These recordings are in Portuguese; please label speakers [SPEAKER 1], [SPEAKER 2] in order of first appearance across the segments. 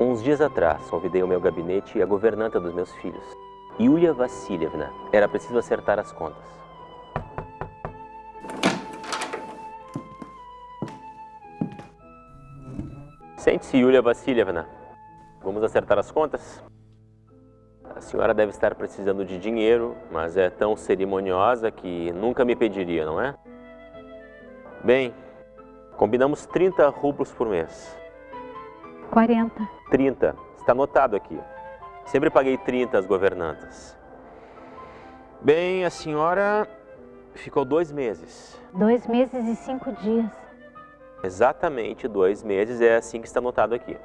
[SPEAKER 1] Uns dias atrás, convidei ao meu gabinete a governanta dos meus filhos, Yulia Vassilievna. Era preciso acertar as contas. Sente-se, Yulia Vassilievna. Vamos acertar as contas? A senhora deve estar precisando de dinheiro, mas é tão cerimoniosa que nunca me pediria, não é? Bem, combinamos 30 rublos por mês.
[SPEAKER 2] 40.
[SPEAKER 1] 30. Está anotado aqui. Sempre paguei 30 às governantas. Bem, a senhora ficou dois meses.
[SPEAKER 2] Dois meses e cinco dias.
[SPEAKER 1] Exatamente dois meses, é assim que está anotado aqui.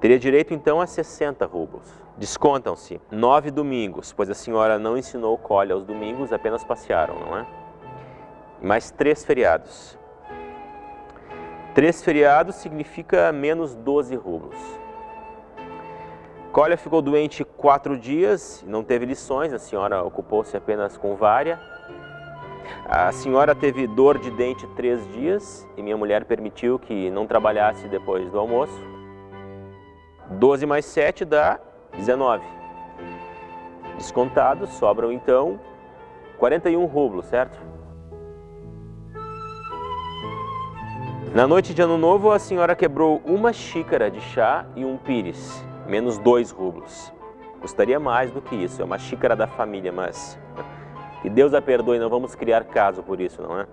[SPEAKER 1] Teria direito então a 60 rublos. Descontam-se nove domingos, pois a senhora não ensinou colhe aos domingos, apenas passearam, não é? E mais três feriados. Três feriados significa menos 12 rublos. Colia ficou doente quatro dias, não teve lições, a senhora ocupou-se apenas com vária. A senhora teve dor de dente três dias e minha mulher permitiu que não trabalhasse depois do almoço. 12 mais 7 dá 19. Descontados, sobram então 41 rublos, certo? Na noite de ano novo, a senhora quebrou uma xícara de chá e um pires, menos dois rublos. Custaria mais do que isso, é uma xícara da família, mas que Deus a perdoe, não vamos criar caso por isso, não é?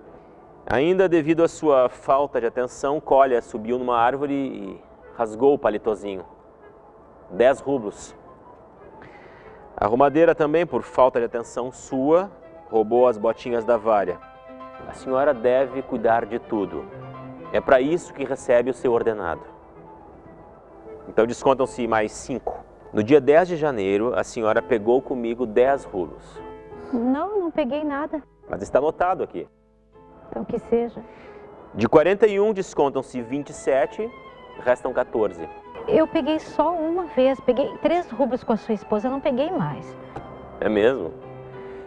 [SPEAKER 1] Ainda devido à sua falta de atenção, Colha subiu numa árvore e rasgou o palitozinho. Dez rublos. A arrumadeira também, por falta de atenção sua, roubou as botinhas da vária. A senhora deve cuidar de tudo. É para isso que recebe o seu ordenado. Então descontam-se mais cinco. No dia 10 de janeiro, a senhora pegou comigo 10 rublos.
[SPEAKER 2] Não, não peguei nada.
[SPEAKER 1] Mas está anotado aqui.
[SPEAKER 2] Então que seja.
[SPEAKER 1] De 41 descontam-se 27, restam 14.
[SPEAKER 2] Eu peguei só uma vez, peguei 3 rublos com a sua esposa, não peguei mais.
[SPEAKER 1] É mesmo?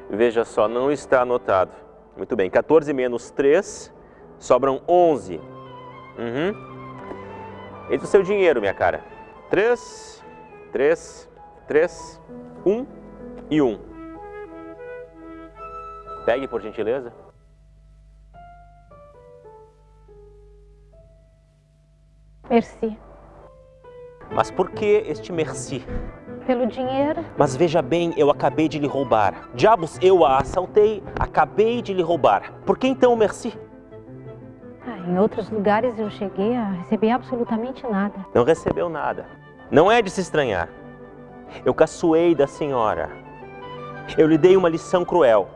[SPEAKER 1] Veja só, não está anotado. Muito bem, 14 menos 3, sobram 11. Uhum. É o seu dinheiro, minha cara. Três, três, três, um e um. Pegue, por gentileza.
[SPEAKER 2] Merci.
[SPEAKER 1] Mas por que este merci?
[SPEAKER 2] Pelo dinheiro.
[SPEAKER 1] Mas veja bem, eu acabei de lhe roubar. Diabos, eu a assaltei, acabei de lhe roubar. Por que então o merci?
[SPEAKER 2] Em outros lugares eu cheguei a receber absolutamente nada.
[SPEAKER 1] Não recebeu nada. Não é de se estranhar. Eu caçoei da senhora. Eu lhe dei uma lição cruel.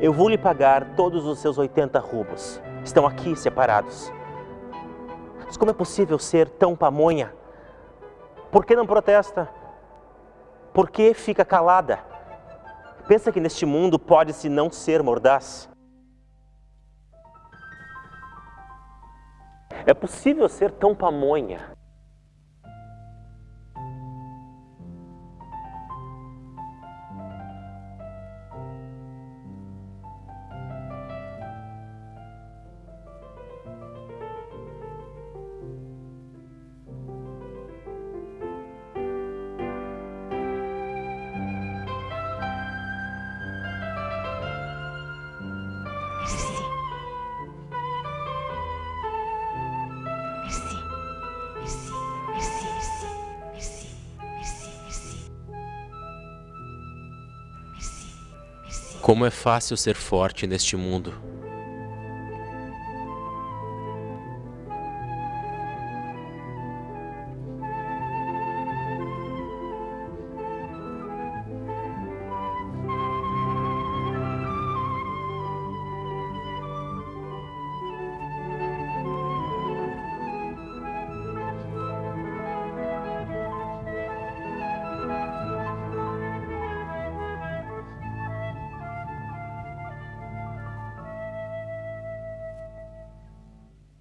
[SPEAKER 1] Eu vou lhe pagar todos os seus 80 rublos. Estão aqui separados. Mas como é possível ser tão pamonha? Por que não protesta? Por que fica calada? Pensa que neste mundo pode-se não ser mordaz? É possível ser tão pamonha? Como é fácil ser forte neste mundo.